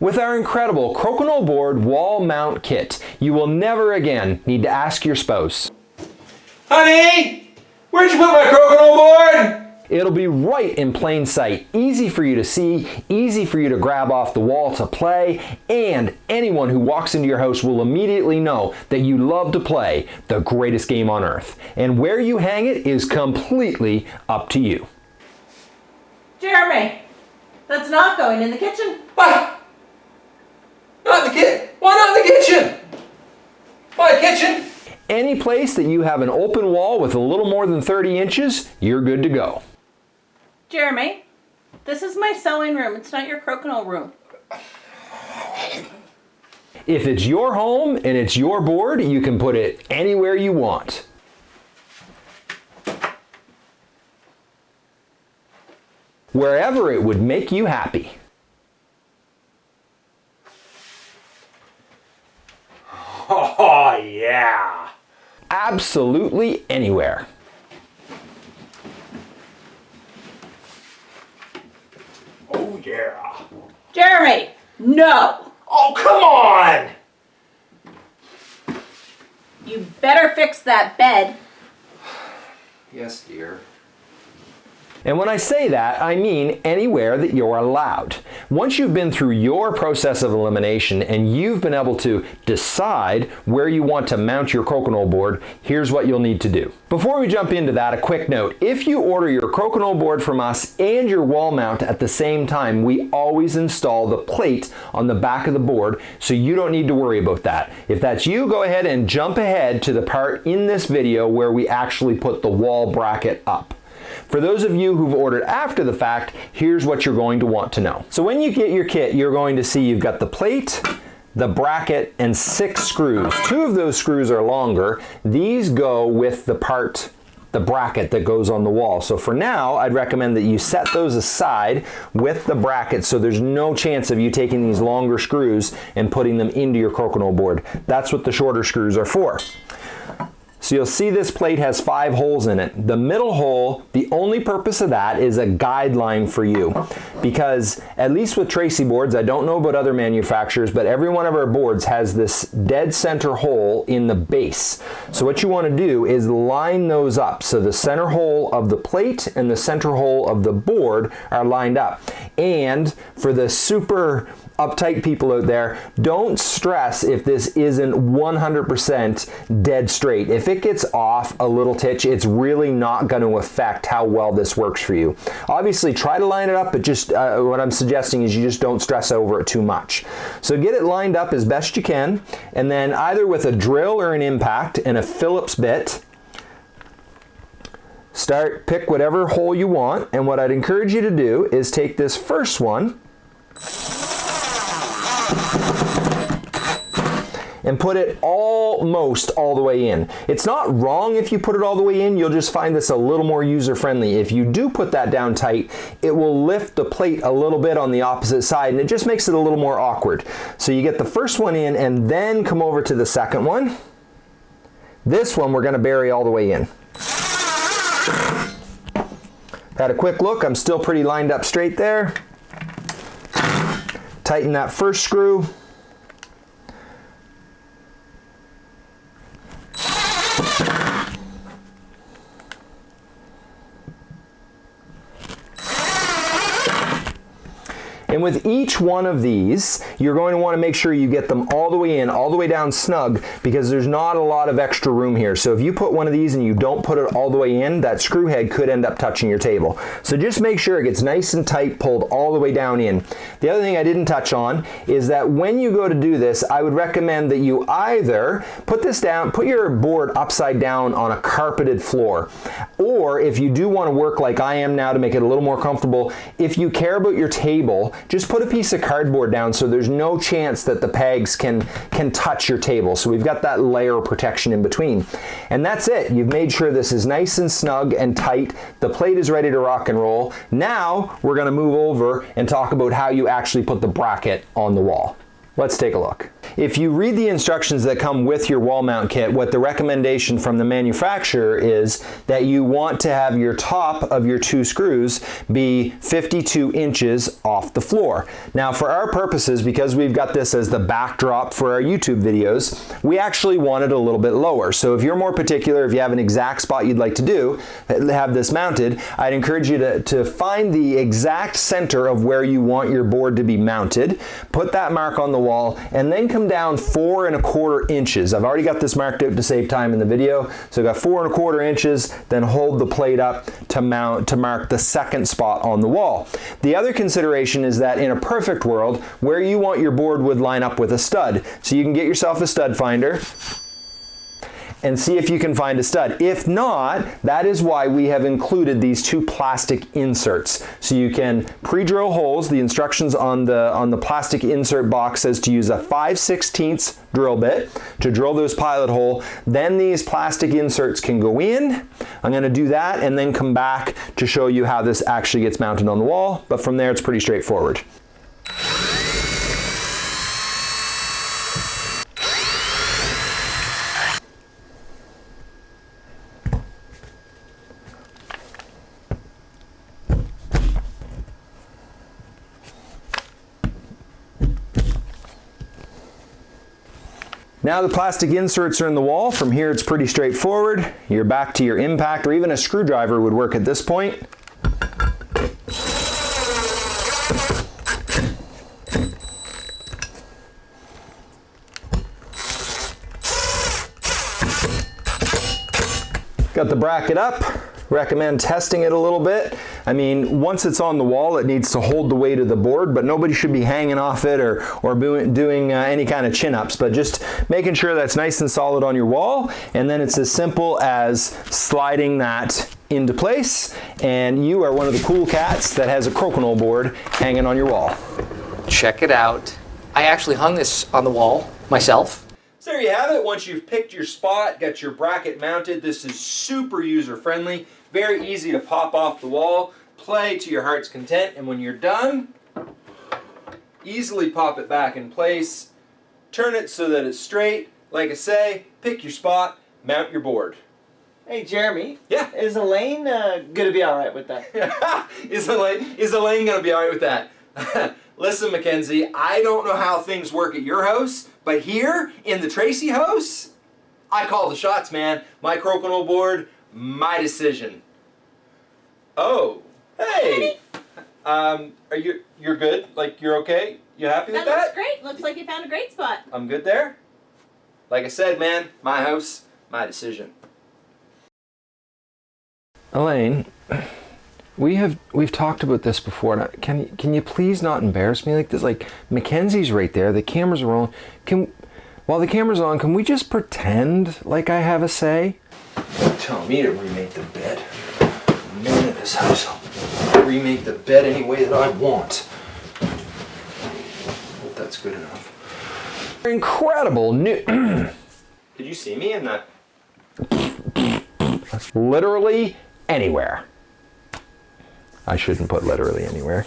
With our incredible Crokinole board wall mount kit, you will never again need to ask your spouse, Honey, where'd you put my Crokinole board? It'll be right in plain sight, easy for you to see, easy for you to grab off the wall to play, and anyone who walks into your house will immediately know that you love to play the greatest game on earth. And where you hang it is completely up to you. Jeremy, that's not going in the kitchen. What? Not the kitchen. Why not the kitchen? My kitchen? Any place that you have an open wall with a little more than 30 inches, you're good to go. Jeremy, this is my sewing room. It's not your crokinole room. If it's your home and it's your board, you can put it anywhere you want. Wherever it would make you happy. Oh, yeah. Absolutely anywhere. Oh, yeah. Jeremy, no. Oh, come on! You better fix that bed. Yes, dear. And when I say that, I mean anywhere that you're allowed. Once you've been through your process of elimination and you've been able to decide where you want to mount your crokinole board, here's what you'll need to do. Before we jump into that, a quick note. If you order your crokinole board from us and your wall mount at the same time, we always install the plate on the back of the board so you don't need to worry about that. If that's you, go ahead and jump ahead to the part in this video where we actually put the wall bracket up. For those of you who've ordered after the fact, here's what you're going to want to know. So when you get your kit, you're going to see you've got the plate, the bracket, and six screws. Two of those screws are longer. These go with the part the bracket that goes on the wall. So for now, I'd recommend that you set those aside with the bracket so there's no chance of you taking these longer screws and putting them into your crokinole board. That's what the shorter screws are for. So you'll see this plate has five holes in it. The middle hole, the only purpose of that is a guideline for you. Because at least with Tracey boards, I don't know about other manufacturers, but every one of our boards has this dead center hole in the base. So what you want to do is line those up. So the center hole of the plate and the center hole of the board are lined up. And for the super uptight people out there, don't stress if this isn't 100% dead straight. If it gets off a little titch, it's really not going to affect how well this works for you. Obviously, try to line it up, but just uh, what I'm suggesting is you just don't stress over it too much. So get it lined up as best you can, and then either with a drill or an impact and a Phillips bit, start pick whatever hole you want and what I'd encourage you to do is take this first one and put it almost all the way in. It's not wrong if you put it all the way in, you'll just find this a little more user friendly. If you do put that down tight, it will lift the plate a little bit on the opposite side and it just makes it a little more awkward. So you get the first one in and then come over to the second one. This one we're gonna bury all the way in. Had a quick look, I'm still pretty lined up straight there. Tighten that first screw. With each one of these, you're going to want to make sure you get them all the way in, all the way down snug, because there's not a lot of extra room here. So if you put one of these and you don't put it all the way in, that screw head could end up touching your table. So just make sure it gets nice and tight, pulled all the way down in. The other thing I didn't touch on is that when you go to do this, I would recommend that you either put this down, put your board upside down on a carpeted floor, or if you do want to work like I am now to make it a little more comfortable, if you care about your table, just put a piece of cardboard down so there's no chance that the pegs can, can touch your table. So we've got that layer of protection in between. And that's it. You've made sure this is nice and snug and tight. The plate is ready to rock and roll. Now we're gonna move over and talk about how you actually put the bracket on the wall. Let's take a look. If you read the instructions that come with your wall mount kit, what the recommendation from the manufacturer is that you want to have your top of your two screws be 52 inches off the floor. Now for our purposes, because we've got this as the backdrop for our YouTube videos, we actually want it a little bit lower. So if you're more particular, if you have an exact spot you'd like to do, uh, have this mounted, I'd encourage you to, to find the exact center of where you want your board to be mounted, put that mark on the wall, and then come down four and a quarter inches. I've already got this marked out to save time in the video. So I've got four and a quarter inches, then hold the plate up to mount to mark the second spot on the wall. The other consideration is that in a perfect world, where you want your board would line up with a stud. So you can get yourself a stud finder, and see if you can find a stud. If not, that is why we have included these two plastic inserts. So you can pre-drill holes. The instructions on the, on the plastic insert box says to use a 5 16 drill bit to drill this pilot hole. Then these plastic inserts can go in. I'm gonna do that and then come back to show you how this actually gets mounted on the wall. But from there, it's pretty straightforward. Now the plastic inserts are in the wall. From here it's pretty straightforward. You're back to your impact or even a screwdriver would work at this point. Got the bracket up. Recommend testing it a little bit. I mean, once it's on the wall, it needs to hold the weight of the board, but nobody should be hanging off it or, or doing uh, any kind of chin-ups, but just making sure that's nice and solid on your wall. And then it's as simple as sliding that into place. And you are one of the cool cats that has a crokinole board hanging on your wall. Check it out. I actually hung this on the wall myself. So there you have it. Once you've picked your spot, got your bracket mounted, this is super user friendly. Very easy to pop off the wall, play to your heart's content, and when you're done, easily pop it back in place, turn it so that it's straight. Like I say, pick your spot, mount your board. Hey Jeremy. Yeah. Is Elaine uh, gonna be all right with that? is Elaine is Elaine gonna be all right with that? Listen, Mackenzie, I don't know how things work at your house, but here in the Tracey house, I call the shots, man. My crokinole board, my decision. Oh, hey. Um, are you you're good? Like you're okay? You happy with That that? looks great. Looks like you found a great spot. I'm good there. Like I said, man, my house, my decision. Elaine, we have we've talked about this before. Can you can you please not embarrass me like this? Like Mackenzie's right there. The cameras are on. Can while the camera's on, can we just pretend like I have a say? Tell me to remake the bed. I'm man in this house. I'll remake the bed any way that I want. Hope that's good enough. Incredible new. Did you see me in that? Literally anywhere. I shouldn't put literally anywhere.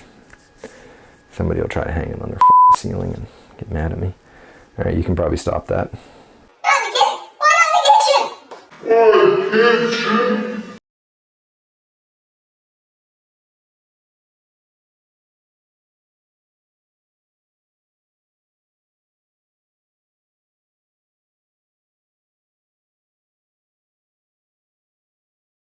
Somebody will try to hang it on their ceiling and get mad at me. All right, you can probably stop that. Why not the kitchen? Why not the kitchen? Why kitchen?